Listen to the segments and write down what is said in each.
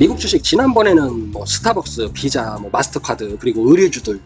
미국 주식 지난번에는 뭐 스타벅스, 비자, 뭐 마스터카드 그리고 의류주들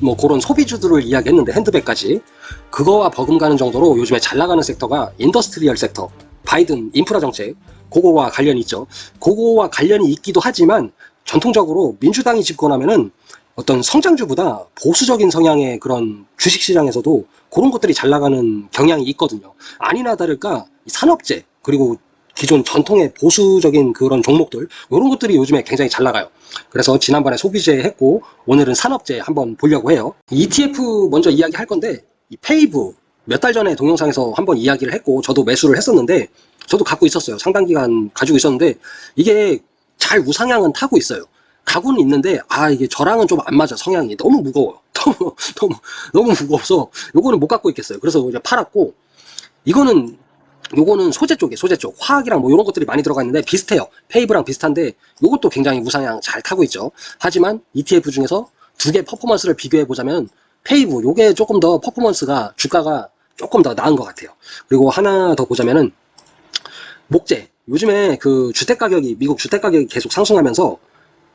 뭐 그런 소비주들을 이야기했는데 핸드백까지 그거와 버금가는 정도로 요즘에 잘 나가는 섹터가 industrial sector 바이든 인프라 정책 그거와 관련이 있죠. 그거와 관련이 있기도 하지만 전통적으로 민주당이 집권하면은 어떤 성장주보다 보수적인 성향의 그런 주식시장에서도 그런 것들이 잘 나가는 경향이 있거든요. 아니나 다를까 이 산업재 그리고 기존 전통의 보수적인 그런 종목들 이런 것들이 요즘에 굉장히 잘 나가요. 그래서 지난번에 소비재 했고 오늘은 산업재 한번 보려고 해요. ETF 먼저 이야기할 건데 이 PAVE 몇 달 전에 동영상에서 한번 이야기를 했고 저도 매수를 했었는데 저도 갖고 있었어요. 상당 기간 가지고 있었는데 이게 잘 우상향은 타고 있어요. 가고는 있는데 아 이게 저랑은 좀 안 맞아. 성향이 너무 무거워요. 너무 너무 너무 무거워서 요거는 못 갖고 있겠어요. 그래서 이제 팔았고 이거는 요거는 소재 쪽에 소재 쪽 화학이랑 뭐 이런 것들이 많이 들어가 있는데 비슷해요. PAVE랑 비슷한데 요것도 굉장히 우상향 잘 타고 있죠. 하지만 ETF 중에서 두 개 퍼포먼스를 비교해 보자면 PAVE 요게 조금 더 퍼포먼스가 주가가 조금 더 나은 것 같아요. 그리고 하나 더 보자면은 목재. 요즘에 그 주택 가격이 미국 주택 가격이 계속 상승하면서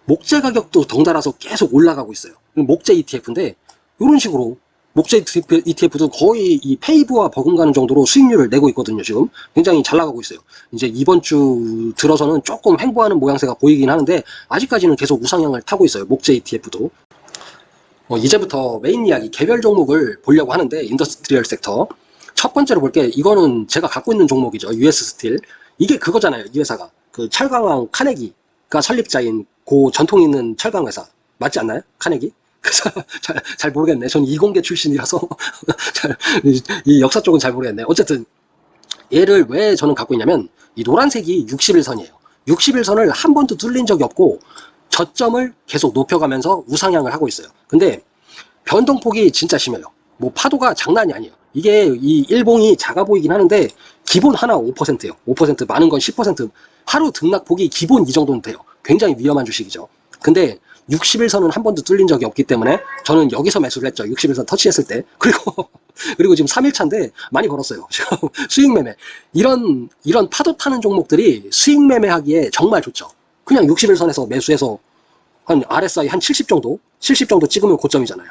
목재 가격도 덩달아서 계속 올라가고 있어요. 목재 ETF인데 이런 식으로 목재 ETF도 거의 이 PAVE와 버금가는 정도로 수익률을 내고 있거든요 지금. 굉장히 잘 나가고 있어요. 이제 이번 주 들어서는 조금 횡보하는 모양새가 보이긴 하는데 아직까지는 계속 우상향을 타고 있어요 목재 ETF도. 어, 이제부터 메인 이야기 개별 종목을 보려고 하는데 industrial sector. 첫 번째로 볼게 이거는 제가 갖고 있는 종목이죠 US Steel. 이게 그거잖아요 이 회사가. 그 철강왕 카네기가 설립자인 고 전통 있는 철강 회사. 맞지 않나요? 카네기 잘, 잘 모르겠네. 전 이공계 출신이라서 잘, 이 역사 쪽은 잘 모르겠네. 어쨌든 얘를 왜 저는 갖고 있냐면 이 노란색이 60일선이에요. 60일선을 한 번도 뚫린 적이 없고 저점을 계속 높여가면서 우상향을 하고 있어요. 근데 변동폭이 진짜 심해요. 뭐 파도가 장난이 아니에요. 이게 이 일봉이 작아 보이긴 하는데 기본 하나 5%예요. 5% 많은 건 10% 하루 등락폭이 기본 이 정도는 돼요. 굉장히 위험한 주식이죠. 근데 60일선은 한 번도 뚫린 적이 없기 때문에 저는 여기서 매수를 했죠. 60일선 터치했을 때. 그리고 그리고 지금 3일차인데 많이 벌었어요. 수익 매매. 이런 이런 파도 타는 종목들이 수익 매매하기에 정말 좋죠. 그냥 60일선에서 매수해서 한 RSI 한 70 정도, 70 정도 찍으면 고점이잖아요.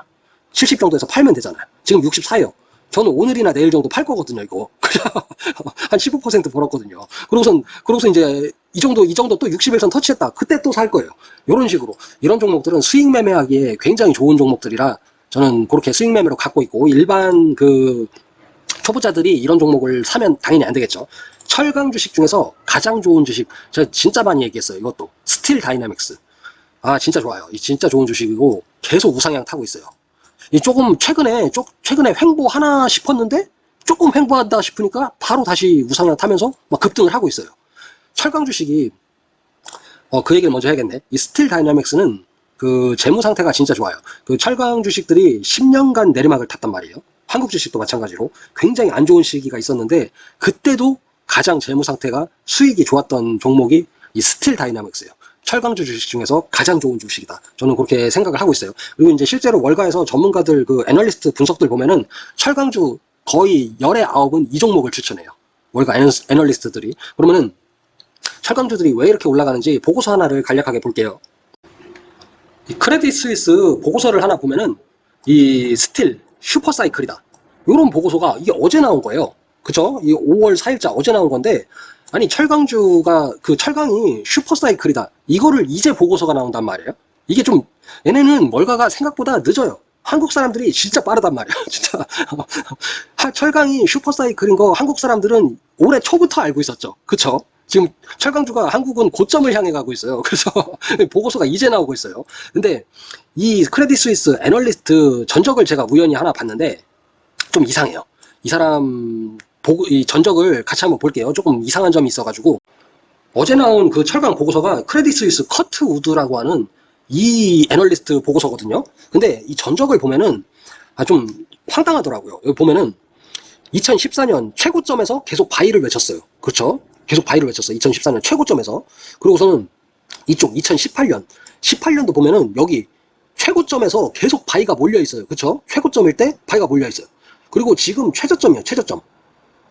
70 정도에서 팔면 되잖아요. 지금 64요. 저는 오늘이나 내일 정도 팔 거거든요, 이거. 한 15% 벌었거든요. 그러고선, 그러고서 이제 이 정도, 이 정도 또 60일선 터치했다. 그때 또 살 거예요. 이런 식으로. 이런 종목들은 수익 매매하기에 굉장히 좋은 종목들이라 저는 그렇게 수익 매매로 갖고 있고, 일반 그 초보자들이 이런 종목을 사면 당연히 안 되겠죠. 철강 주식 중에서 가장 좋은 주식, 제가 진짜 많이 얘기했어요. 이것도. Steel Dynamics. 아, 진짜 좋아요. 이 진짜 좋은 주식이고, 계속 우상향 타고 있어요. 이 조금 최근에 쪽 최근에 횡보 하나 싶었는데 조금 횡보한다 싶으니까 바로 다시 우상향 타면서 막 급등을 하고 있어요. 철강 주식이 어, 그 얘기를 먼저 해야겠네. 이 Steel Dynamics는 그 재무 상태가 진짜 좋아요. 그 철강 주식들이 10년간 내리막을 탔단 말이에요. 한국 주식도 마찬가지로 굉장히 안 좋은 시기가 있었는데 그때도 가장 재무 상태가 수익이 좋았던 종목이 이 Steel Dynamics예요. 철강주 주식 중에서 가장 좋은 주식이다. 저는 그렇게 생각을 하고 있어요. 그리고 이제 실제로 월가에서 전문가들 그 애널리스트 분석들 보면은 철강주 거의 열의 아홉은 이 종목을 추천해요. 월가 애널리스트들이. 그러면은 철강주들이 왜 이렇게 올라가는지 보고서 하나를 간략하게 볼게요. 이 Credit Suisse 보고서를 하나 보면은 이 steel supercycle이다. 이런 보고서가 이게 어제 나온 거예요. 그쵸? 이 5월 4일자 어제 나온 건데 아니 철강주가 그 철강이 supercycle이다 이거를 이제 보고서가 나온단 말이에요 이게 좀 얘네는 월가가 생각보다 늦어요 한국 사람들이 진짜 빠르단 말이에요 진짜 철강이 supercycle인 거 한국 사람들은 올해 초부터 알고 있었죠 그쵸 지금 철강주가 한국은 고점을 향해 가고 있어요 그래서 보고서가 이제 나오고 있어요 근데 이 Credit Suisse 애널리스트 전적을 제가 우연히 하나 봤는데 좀 이상해요 이 사람 보고, 이 전적을 같이 한번 볼게요. 조금 이상한 점이 있어가지고 어제 나온 그 철강 보고서가 Credit Suisse Curt Wood라고 하는 이 애널리스트 보고서거든요. 근데 이 전적을 보면은 아, 좀 황당하더라고요. 여기 보면은 2014년 최고점에서 계속 바이를 외쳤어요. 그렇죠? 계속 바이를 외쳤어요. 2014년 최고점에서. 그리고서는 이쪽 2018년 18년도 보면은 여기 최고점에서 계속 바이가 몰려 있어요. 그렇죠? 최고점일 때 바이가 몰려 있어요. 그리고 지금 최저점이에요. 최저점.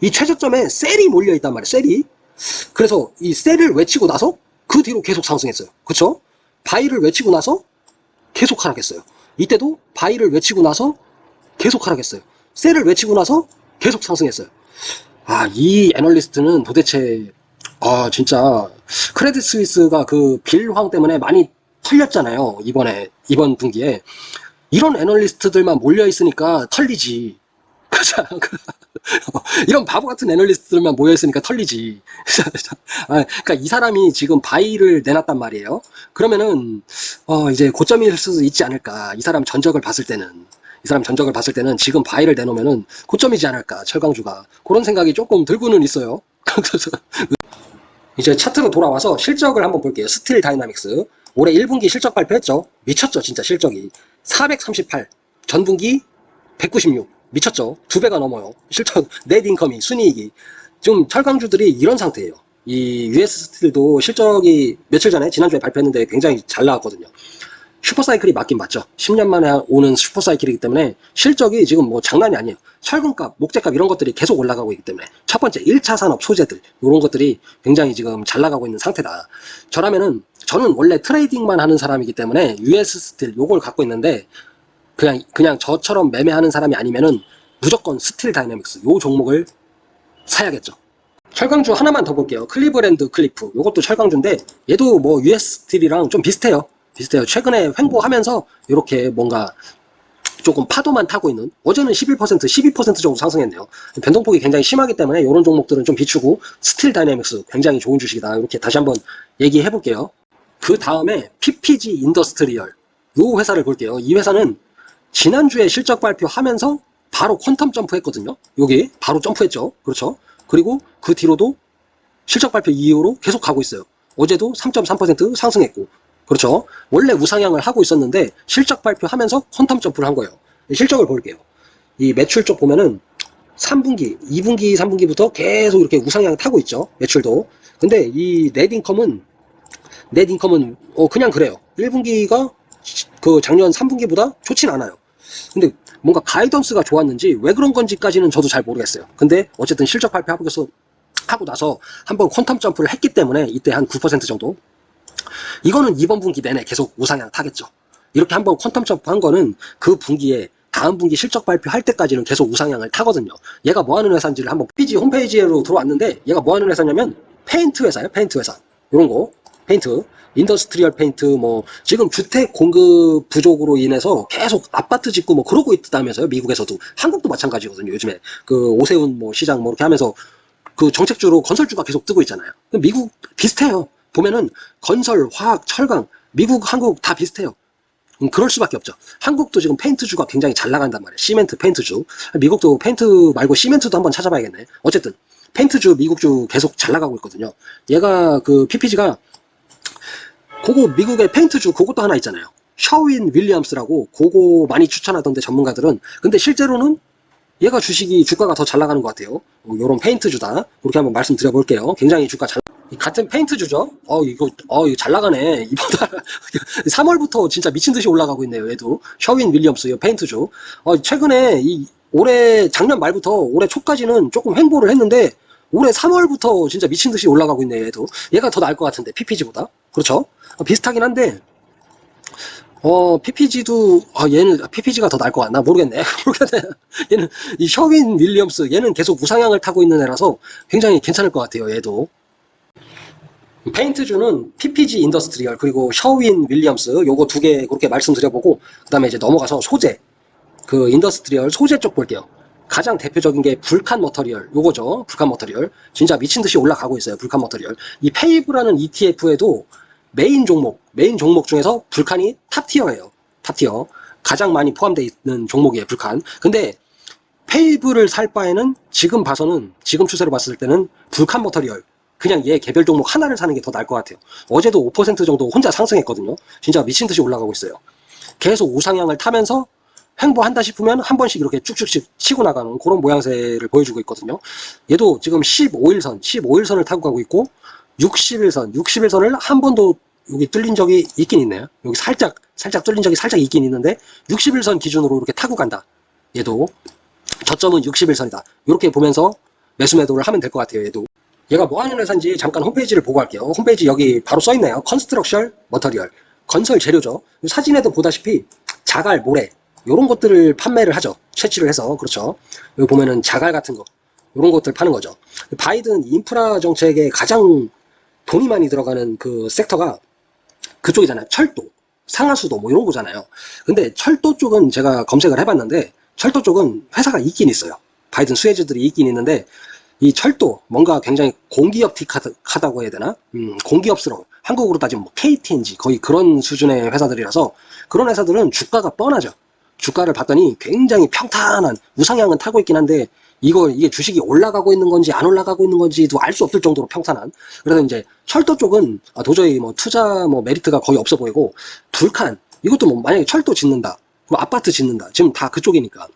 이 최저점에 셀이 몰려 있단 말이에요 셀이 그래서 이 셀을 외치고 나서 그 뒤로 계속 상승했어요. 그쵸? buy를 외치고 나서 계속 하락했어요. 이때도 buy를 외치고 나서 계속 하락했어요. sell을 외치고 나서 계속 상승했어요. 아, 이 애널리스트는 도대체, 아, 진짜, Credit Suisse가 그 Bill Hwang 때문에 많이 털렸잖아요. 이번에, 이번 분기에. 이런 애널리스트들만 몰려있으니까 털리지. 이런 바보 같은 애널리스트들만 모여있으니까 털리지. 아, 그러니까 이 사람이 지금 buy를 내놨단 말이에요. 그러면은, 어, 이제 고점일 수도 있지 않을까. 이 사람 전적을 봤을 때는. 이 사람 전적을 봤을 때는 지금 buy를 내놓으면은 고점이지 않을까. 철강주가. 그런 생각이 조금 들고는 있어요. 이제 차트로 돌아와서 실적을 한번 볼게요. Steel Dynamics. 올해 1분기 실적 발표했죠. 미쳤죠, 진짜 실적이. 438. 전분기 196. 미쳤죠. 두 배가 넘어요. 실적, net income이, 순이익이. 지금 철강주들이 이런 상태예요. 이 US 스틸도 실적이 며칠 전에 지난주에 발표했는데 굉장히 잘 나왔거든요. supercycle이 맞긴 맞죠. 10년 만에 오는 supercycle이기 때문에 실적이 지금 뭐 장난이 아니에요. 철근값, 목재값 이런 것들이 계속 올라가고 있기 때문에 첫 번째 1차 산업 소재들 이런 것들이 굉장히 지금 잘 나가고 있는 상태다. 저라면은 저는 원래 trading만 하는 사람이기 때문에 US Steel 요걸 갖고 있는데 그냥 그냥 저처럼 매매하는 사람이 아니면은 무조건 Steel Dynamics 요 종목을 사야겠죠. 철강주 하나만 더 볼게요. Cleveland Cliff 요것도 철강주인데 얘도 뭐 US 스틸이랑 좀 비슷해요. 비슷해요. 최근에 횡보하면서 이렇게 뭔가 조금 파도만 타고 있는 어제는 11% 12% 정도 상승했네요. 변동폭이 굉장히 심하기 때문에 이런 종목들은 좀 비추고 Steel Dynamics 굉장히 좋은 주식이다. 이렇게 다시 한번 얘기해 볼게요. 그 다음에 PPG Industrial 이 회사를 볼게요. 이 회사는 지난주에 실적 발표하면서 바로 퀀텀 점프했거든요. 여기 바로 점프했죠. 그렇죠. 그리고 그 뒤로도 실적 발표 이후로 계속 가고 있어요. 어제도 3.3% 상승했고 그렇죠. 원래 우상향을 하고 있었는데 실적 발표하면서 퀀텀 점프를 한 거예요. 실적을 볼게요. 이 매출 쪽 보면은 3분기, 2분기, 3분기부터 계속 이렇게 우상향 타고 있죠. 매출도. 근데 이 넷인컴은 넷인컴은 어 그냥 그래요. 1분기가 그 작년 3분기보다 좋진 않아요. 근데 뭔가 guidance가 좋았는지 왜 그런 건지까지는 저도 잘 모르겠어요. 근데 어쨌든 실적 발표하고 나서 하고 나서 한번 quantum jump를 했기 때문에 이때 한 9% 정도 이거는 이번 분기 내내 계속 우상향 타겠죠. 이렇게 한번 quantum jump 한 거는 그 분기에 다음 분기 실적 발표할 때까지는 계속 우상향을 타거든요. 얘가 뭐 하는 회사인지를 한번 PPG 홈페이지로 들어왔는데 얘가 뭐 하는 회사냐면 페인트 회사예요. 페인트 회사. 이런 거. 페인트. industrial 페인트 뭐 지금 주택 공급 부족으로 인해서 계속 아파트 짓고 뭐 그러고 있다면서요. 미국에서도. 한국도 마찬가지거든요. 요즘에 그 오세훈 뭐 시장 뭐 이렇게 하면서 그 정책주로 건설주가 계속 뜨고 있잖아요. 미국 비슷해요. 보면은 건설, 화학, 철강, 미국, 한국 다 비슷해요. 음, 그럴 수밖에 없죠. 한국도 지금 페인트주가 굉장히 잘 나간단 말이에요. 시멘트, 페인트주. 미국도 페인트 말고 시멘트도 한번 찾아봐야겠네. 어쨌든 페인트주, 미국주 계속 잘 나가고 있거든요. 얘가 그 PPG가 그거 미국의 페인트주 그것도 하나 있잖아요. Sherwin Williams라고 그거 많이 추천하던데 전문가들은 근데 실제로는 얘가 주식이 주가가 더 잘 나가는 것 같아요. 이런 페인트주다. 그렇게 한번 말씀드려 볼게요. 굉장히 주가 잘 가는 페인트 주죠. 어 이거 어 이거 잘 나가네. 달 3월부터 진짜 미친 듯이 올라가고 있네요. 얘도 Sherwin Williams 이 페인트 주. 어 최근에 이 올해 작년 말부터 올해 초까지는 조금 횡보를 했는데 올해 3월부터 진짜 미친 듯이 올라가고 있네요. 얘도 얘가 더 나을 것 같은데 PPG보다 그렇죠? 어, 비슷하긴 한데 어, PPG도, 아, 얘는, PPG가 더 나을 것 같나? 모르겠네. 모르겠네. 얘는, 이 Sherwin Williams, 얘는 계속 우상향을 타고 있는 애라서 굉장히 괜찮을 것 같아요, 얘도. 페인트주는 PPG Industrial, 그리고 Sherwin Williams, 요거 두 개 그렇게 말씀드려보고, 그 다음에 이제 넘어가서 소재, 그 industrial 소재 쪽 볼게요. 가장 대표적인 게 Vulcan Material, 요거죠. Vulcan Material. 진짜 미친 듯이 올라가고 있어요, Vulcan Material. 이 PAVE라는 ETF에도 main 종목, 메인 종목 중에서 Vulcan이 top-tier예요. top-tier. 가장 많이 포함되어 있는 종목이에요, Vulcan. 근데 PAVE를 살 바에는 지금 봐서는, 지금 추세로 봤을 때는 Vulcan Material. 그냥 얘 개별 종목 하나를 사는 게 더 나을 것 같아요. 어제도 5% 정도 혼자 상승했거든요. 진짜 미친 듯이 올라가고 있어요. 계속 우상향을 타면서 횡보한다 싶으면 한 번씩 이렇게 쭉쭉쭉 치고 나가는 그런 모양새를 보여주고 있거든요. 얘도 지금 15일선, 15일선을 타고 가고 있고 60일선, 60일선을 한 번도 여기 뚫린 적이 있긴 있네요. 여기 살짝, 살짝 뚫린 적이 살짝 있긴 있는데 60일선 기준으로 이렇게 타고 간다. 얘도 저점은 60일선이다. 이렇게 보면서 매수 매도를 하면 될 것 같아요. 얘도. 얘가 뭐 하는 회사인지 잠깐 홈페이지를 보고 할게요. 홈페이지 여기 바로 써 있네요. construction material. 건설 재료죠. 사진에도 보다시피 자갈, 모래 이런 것들을 판매를 하죠. 채취를 해서 그렇죠. 여기 보면은 자갈 같은 거 이런 것들 파는 거죠. 바이든 인프라 정책에 가장 돈이 많이 들어가는 그 섹터가 그쪽이잖아요. 철도, 상하수도 뭐 이런 거잖아요. 근데 철도 쪽은 제가 검색을 해봤는데 철도 쪽은 회사가 있긴 있어요. 바이든 수혜주들이 있긴 있는데 이 철도 뭔가 굉장히 공기업틱하다고 해야 되나? 음, 공기업스러운 한국으로 따지면 뭐 KTNG 거의 그런 수준의 회사들이라서 그런 회사들은 주가가 뻔하죠. 주가를 봤더니 굉장히 평탄한 우상향은 타고 있긴 한데 이거 이게 주식이 올라가고 있는 건지 안 올라가고 있는 건지도 알 수 없을 정도로 평탄한. 그래서 이제 철도 쪽은 아, 도저히 뭐 투자 뭐 메리트가 거의 없어 보이고 불칸. 이것도 뭐 만약에 철도 짓는다. 그럼 아파트 짓는다. 지금 다 그쪽이니까.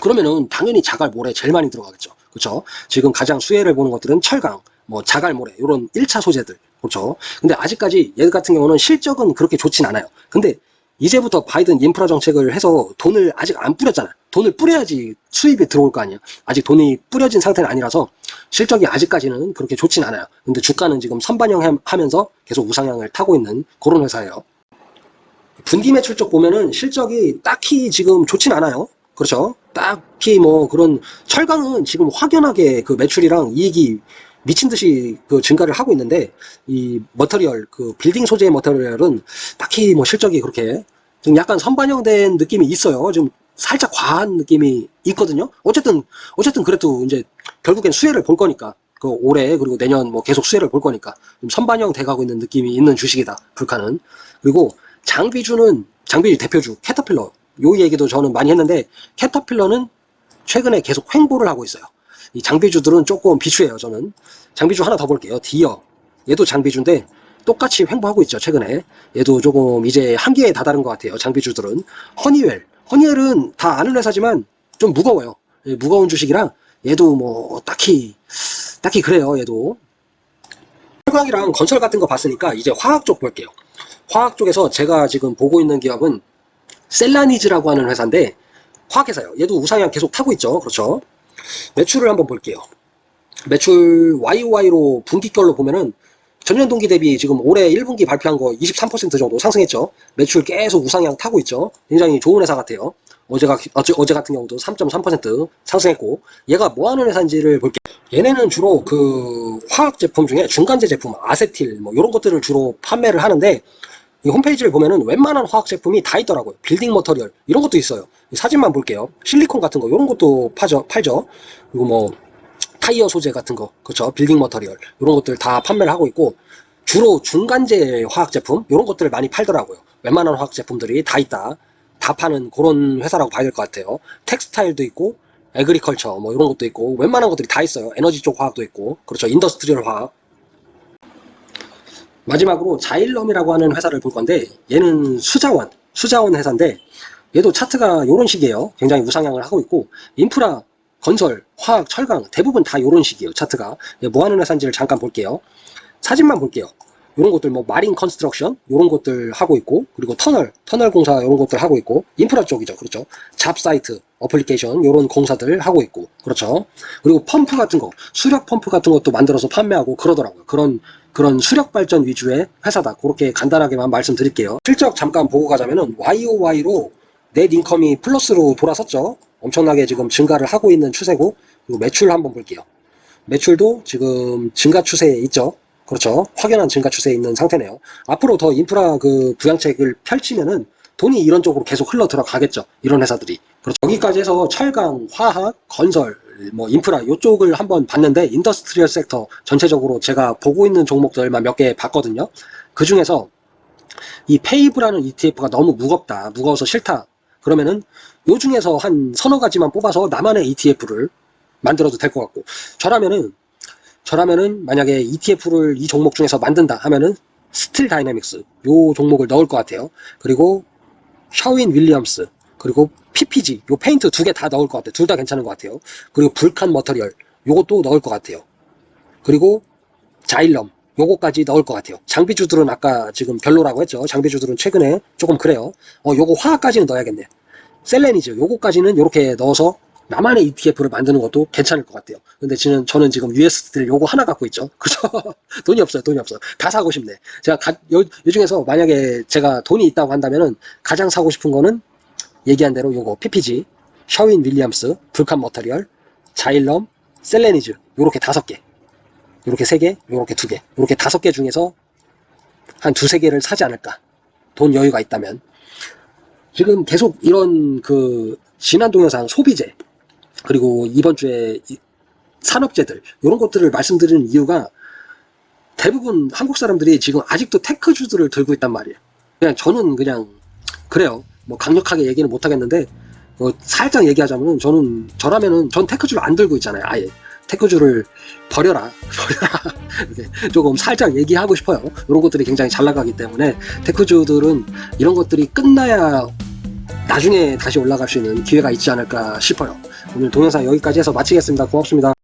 그러면은 당연히 자갈 모래 제일 많이 들어가겠죠 그렇죠 지금 가장 수혜를 보는 것들은 철강 뭐 자갈 모래 이런 1차 소재들 그렇죠 근데 아직까지 얘 같은 경우는 실적은 그렇게 좋진 않아요 근데 이제부터 바이든 인프라 정책을 해서 돈을 아직 안 뿌렸잖아요. 돈을 뿌려야지 수입이 들어올 거 아니에요. 아직 돈이 뿌려진 상태는 아니라서 실적이 아직까지는 그렇게 좋진 않아요. 근데 주가는 지금 선반영 하면서 계속 우상향을 타고 있는 그런 회사예요. 분기 매출적 보면은 실적이 딱히 지금 좋진 않아요. 그렇죠? 딱히 뭐 그런 철강은 지금 확연하게 그 매출이랑 이익이 미친 듯이 그 증가를 하고 있는데 이 머터리얼 그 빌딩 소재의 머터리얼은 딱히 뭐 실적이 그렇게 좀 약간 선반영된 느낌이 있어요. 좀 살짝 과한 느낌이 있거든요. 어쨌든 어쨌든 그래도 이제 결국엔 수혜를 볼 거니까 그 올해 그리고 내년 뭐 계속 수혜를 볼 거니까 좀 선반영 돼가고 있는 느낌이 있는 주식이다. 불카는 그리고 장비주는 장비주 대표주 캐터필러 요 얘기도 저는 많이 했는데 캐터필러는 최근에 계속 횡보를 하고 있어요. 이 장비주들은 조금 비추해요 저는. 장비주 하나 더 볼게요. 디어. 얘도 장비주인데 똑같이 횡보하고 있죠 최근에. 얘도 조금 이제 한계에 다다른 것 같아요 장비주들은. 허니웰. 허니웰은 다 아는 회사지만 좀 무거워요. 예, 무거운 주식이라 얘도 뭐 딱히 딱히 그래요 얘도. 철강이랑 건설 같은 거 봤으니까 이제 화학 쪽 볼게요. 화학 쪽에서 제가 지금 보고 있는 기업은 셀라니즈라고 하는 회사인데 화학회사예요 얘도 우상향 계속 타고 있죠 그렇죠 매출을 한번 볼게요. 매출 YOY로 분기별로 보면은 전년 동기 대비 지금 올해 1분기 발표한 거 23% 정도 상승했죠. 매출 계속 우상향 타고 있죠. 굉장히 좋은 회사 같아요. 어제가, 어제, 어제 같은 경우도 3.3% 상승했고, 얘가 뭐 하는 회사인지를 볼게요. 얘네는 주로 그 화학 제품 중에 중간재 제품, 아세틸, 뭐 이런 것들을 주로 판매를 하는데, 이 홈페이지를 보면은 웬만한 화학 제품이 다 있더라고요. building material 이런 것도 있어요. 사진만 볼게요. 실리콘 같은 거 이런 것도 파죠, 팔죠. 그리고 뭐 타이어 소재 같은 거, 그렇죠. building material 이런 것들 다 판매를 하고 있고 주로 중간재 화학 제품 이런 것들을 많이 팔더라고요. 웬만한 화학 제품들이 다 있다. 다 파는 그런 회사라고 봐야 될 것 같아요. textile도 있고 agriculture 뭐 이런 것도 있고 웬만한 것들이 다 있어요. 에너지 쪽 화학도 있고 그렇죠. industrial 화학 마지막으로 자일럼이라고 하는 회사를 볼 건데 얘는 수자원, 수자원 회사인데 얘도 차트가 이런 식이에요. 굉장히 우상향을 하고 있고 인프라, 건설, 화학, 철강 대부분 다 이런 식이에요. 차트가. 뭐 하는 회사인지를 잠깐 볼게요. 사진만 볼게요. 이런 것들 뭐 marine construction 이런 것들 하고 있고 그리고 터널, 터널 공사 이런 것들 하고 있고 인프라 쪽이죠. 그렇죠. job site, application 이런 공사들 하고 있고 그렇죠. 그리고 펌프 같은 거, 수력 펌프 같은 것도 만들어서 판매하고 그러더라고요. 그런 그런 수력 발전 위주의 회사다. 그렇게 간단하게만 말씀드릴게요. 실적 잠깐 보고 가자면은 YOY로 net income이 플러스로 돌아섰죠. 엄청나게 지금 증가를 하고 있는 추세고 그리고 매출 한번 볼게요. 매출도 지금 증가 추세에 있죠. 그렇죠. 확연한 증가 추세에 있는 상태네요. 앞으로 더 인프라 그 부양책을 펼치면은 돈이 이런 쪽으로 계속 흘러 들어가겠죠. 이런 회사들이. 그렇죠. 여기까지 해서 철강, 화학, 건설, 뭐 인프라 이쪽을 한번 봤는데 industrial sector 전체적으로 제가 보고 있는 종목들만 몇 개 봤거든요. 그 중에서 이 PAVE라는 ETF가 너무 무겁다. 무거워서 싫다. 그러면은 요 중에서 한 서너 가지만 뽑아서 나만의 ETF를 만들어도 될 것 같고 저라면은 저라면은 만약에 ETF를 이 종목 중에서 만든다 하면은 스틸 다이내믹스 요 종목을 넣을 것 같아요. 그리고 셔윈 윌리엄스 그리고 PPG 요 페인트 두 개 다 넣을 것 같아요. 둘 다 괜찮은 것 같아요. 그리고 불칸 머터리얼 요것도 넣을 것 같아요. 그리고 자일럼 요거까지 넣을 것 같아요. 장비주들은 아까 지금 별로라고 했죠. 장비주들은 최근에 조금 그래요. 어 요거 화학까지는 넣어야겠네. 셀레니즈 요거까지는 요렇게 넣어서 나만의 ETF를 만드는 것도 괜찮을 것 같아요. 근데 저는, 저는 지금 USD를 요거 하나 갖고 있죠. 그죠? 돈이 없어요. 돈이 없어. 다 사고 싶네. 제가 가, 요, 요 중에서 만약에 제가 돈이 있다고 한다면은 가장 사고 싶은 거는 얘기한 대로 요거 PPG, 셔윈 윌리엄스, 불칸 머터리얼, 자일럼, 셀레니즈 요렇게 다섯 개. 요렇게 세 개, 요렇게 두 개. 요렇게 다섯 개 중에서 한 두세 개를 사지 않을까. 돈 여유가 있다면. 지금 계속 이런 그 지난 동영상 소비재 그리고 이번 주에 이 산업재들 이런 것들을 말씀드리는 이유가 대부분 한국 사람들이 지금 아직도 테크주들을 들고 있단 말이에요. 그냥 저는 그냥 그래요. 뭐 강력하게 얘기는 못 하겠는데 어, 살짝 얘기하자면은 저는 저라면은 전 테크주를 안 들고 있잖아요. 아예 테크주를 버려라 버려라 조금 살짝 얘기하고 싶어요. 이런 것들이 굉장히 잘 나가기 때문에 테크주들은 이런 것들이 끝나야 나중에 다시 올라갈 수 있는 기회가 있지 않을까 싶어요. 오늘 동영상 여기까지 해서 마치겠습니다. 고맙습니다.